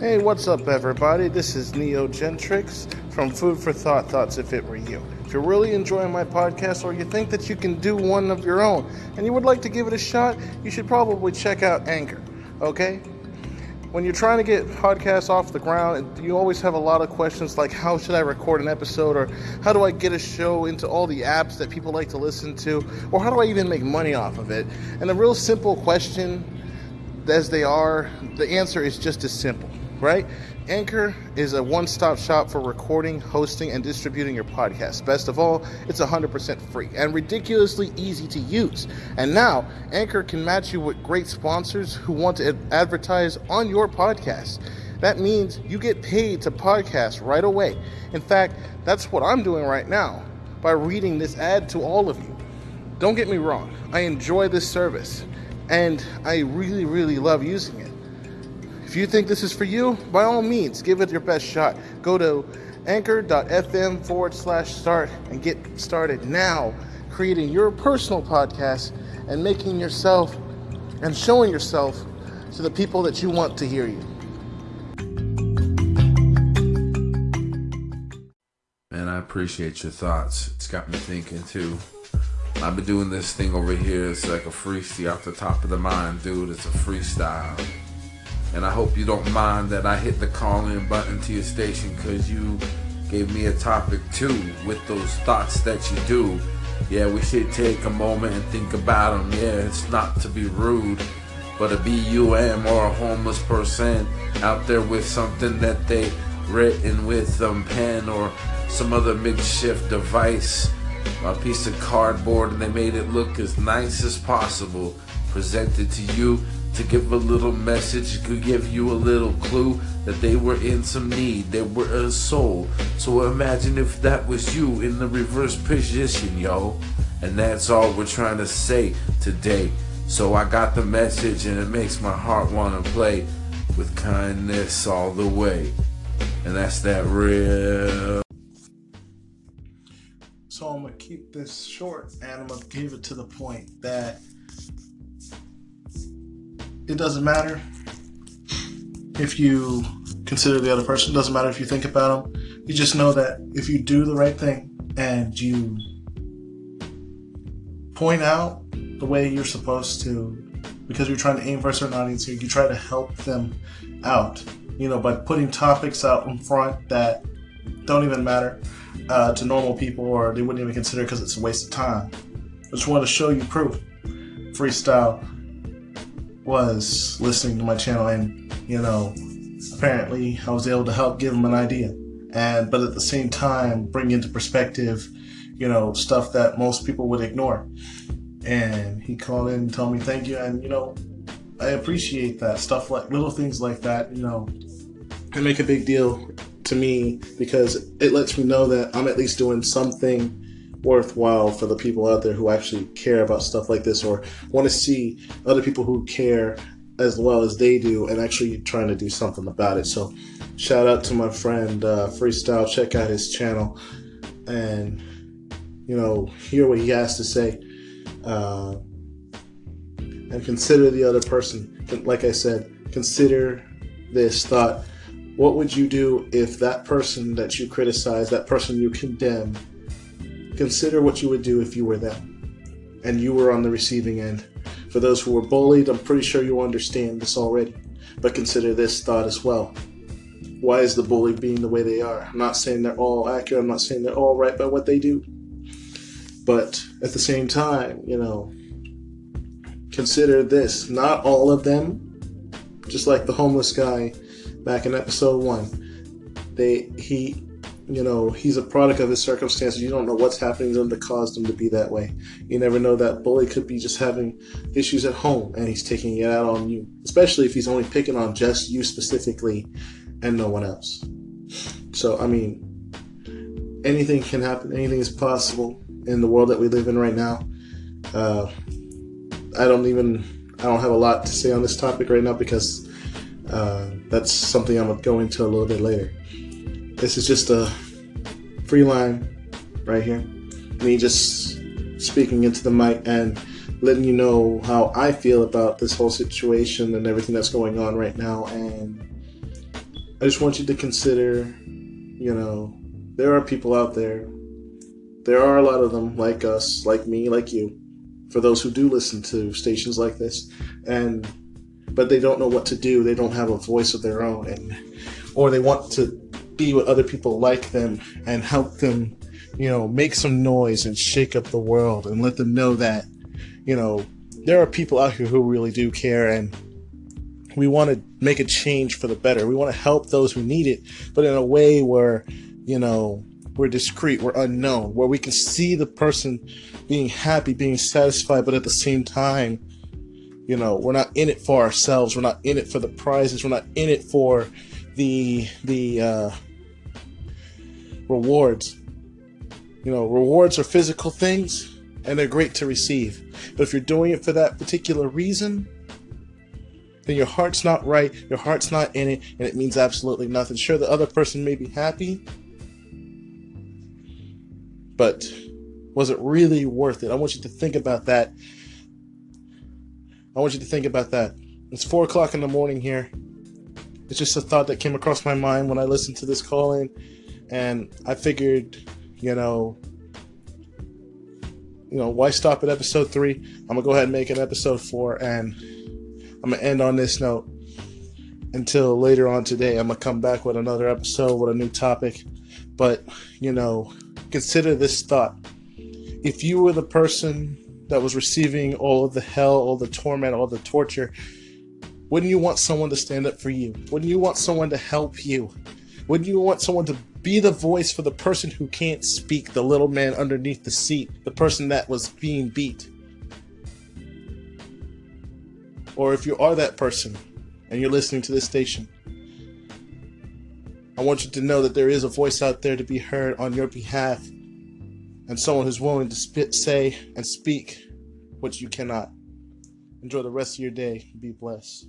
Hey, what's up, everybody? This is Neo Gentrix from Food for Thought Thoughts If It Were You. If you're really enjoying my podcast or you think that you can do one of your own and you would like to give it a shot, you should probably check out Anchor, okay? When you're trying to get podcasts off the ground, you always have a lot of questions like how should I record an episode or how do I get a show into all the apps that people like to listen to or how do I even make money off of it? And the real simple question as they are, the answer is just as simple right? Anchor is a one stop shop for recording, hosting, and distributing your podcast. Best of all, it's 100% free and ridiculously easy to use. And now, Anchor can match you with great sponsors who want to advertise on your podcast. That means you get paid to podcast right away. In fact, that's what I'm doing right now by reading this ad to all of you. Don't get me wrong, I enjoy this service and I really, really love using it. If you think this is for you, by all means, give it your best shot. Go to anchor.fm forward slash start and get started now creating your personal podcast and making yourself and showing yourself to the people that you want to hear you. Man, I appreciate your thoughts. It's got me thinking too. I've been doing this thing over here. It's like a freestyle off the top of the mind, dude. It's a freestyle. And I hope you don't mind that I hit the call in button to your station because you gave me a topic too with those thoughts that you do. Yeah, we should take a moment and think about them. Yeah, it's not to be rude, but a BUM or a homeless person out there with something that they written with some pen or some other makeshift device, a piece of cardboard, and they made it look as nice as possible, presented to you to give a little message, could give you a little clue that they were in some need, they were a soul. So imagine if that was you in the reverse position, yo. And that's all we're trying to say today. So I got the message and it makes my heart want to play with kindness all the way. And that's that real. So I'm to keep this short and I'm to give it to the point that it doesn't matter if you consider the other person. It doesn't matter if you think about them. You just know that if you do the right thing and you point out the way you're supposed to, because you're trying to aim for a certain audience here, you try to help them out. You know, by putting topics out in front that don't even matter uh, to normal people or they wouldn't even consider because it's a waste of time. I just want to show you proof. Freestyle was listening to my channel and, you know, apparently I was able to help give him an idea. And, but at the same time, bring into perspective, you know, stuff that most people would ignore. And he called in and told me thank you. And, you know, I appreciate that stuff like little things like that, you know, can make a big deal to me because it lets me know that I'm at least doing something worthwhile for the people out there who actually care about stuff like this or want to see other people who care as well as they do and actually trying to do something about it. So, shout out to my friend uh, Freestyle. Check out his channel and you know hear what he has to say uh, and consider the other person. Like I said, consider this thought. What would you do if that person that you criticize, that person you condemn, Consider what you would do if you were them and you were on the receiving end. For those who were bullied, I'm pretty sure you understand this already, but consider this thought as well. Why is the bully being the way they are? I'm not saying they're all accurate, I'm not saying they're all right by what they do. But at the same time, you know, consider this. Not all of them, just like the homeless guy back in episode one, they he you know, he's a product of his circumstances. You don't know what's happening to them that caused him to be that way. You never know that bully could be just having issues at home and he's taking it out on you, especially if he's only picking on just you specifically and no one else. So, I mean, anything can happen, anything is possible in the world that we live in right now. Uh, I don't even, I don't have a lot to say on this topic right now because uh, that's something I'm going to go into a little bit later. This is just a free line right here. Me just speaking into the mic and letting you know how I feel about this whole situation and everything that's going on right now. And I just want you to consider, you know, there are people out there. There are a lot of them like us, like me, like you. For those who do listen to stations like this, and but they don't know what to do. They don't have a voice of their own, and or they want to be with other people like them and help them, you know, make some noise and shake up the world and let them know that, you know, there are people out here who really do care and we want to make a change for the better. We want to help those who need it, but in a way where, you know, we're discreet, we're unknown, where we can see the person being happy, being satisfied, but at the same time, you know, we're not in it for ourselves. We're not in it for the prizes. We're not in it for the the uh, rewards. You know, rewards are physical things, and they're great to receive. But if you're doing it for that particular reason, then your heart's not right, your heart's not in it, and it means absolutely nothing. Sure, the other person may be happy, but was it really worth it? I want you to think about that. I want you to think about that. It's four o'clock in the morning here. It's just a thought that came across my mind when I listened to this call in, and I figured, you know, you know, why stop at episode three? I'm gonna go ahead and make an episode four, and I'm gonna end on this note until later on today. I'm gonna come back with another episode with a new topic. But, you know, consider this thought. If you were the person that was receiving all of the hell, all the torment, all the torture, wouldn't you want someone to stand up for you? Wouldn't you want someone to help you? Wouldn't you want someone to be the voice for the person who can't speak, the little man underneath the seat, the person that was being beat? or if you are that person and you're listening to this station, I want you to know that there is a voice out there to be heard on your behalf and someone who's willing to spit, say and speak what you cannot. Enjoy the rest of your day. Be blessed.